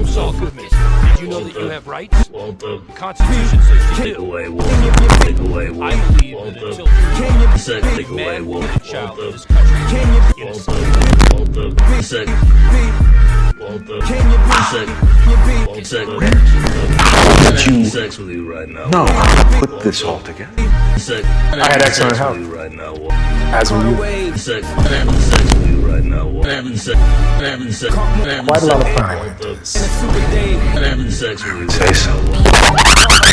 I'm Saul Goodman. Did you know that you have rights? The Constitution says you take do. away Walter, take away Walter. I believe that until you Sec, big take away man, woman, Walter. and child in Walter, this country, innocent. Walter, Walter, sec, Walter, sec, Walter, Did you- sex with you right now. No, put this all together. I had excellent sex health. right now. As were you. Sec, Quite a lot of fun. Walter. Sex with you. Say so.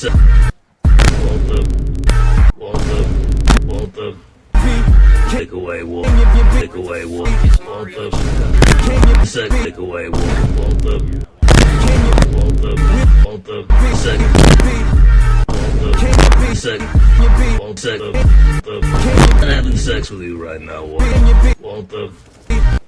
Se- Walter. Walter. Walter. Take away Walter. Take away Walter. Walter. Sec. Take away Walter. Walter. Walter. Walter. Sec. Walter. Sec. Walter. I'm having sex with you right now, Walter. Walter.